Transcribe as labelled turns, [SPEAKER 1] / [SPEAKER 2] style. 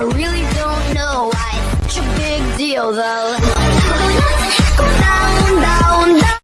[SPEAKER 1] I really don't know why it's such a big deal though.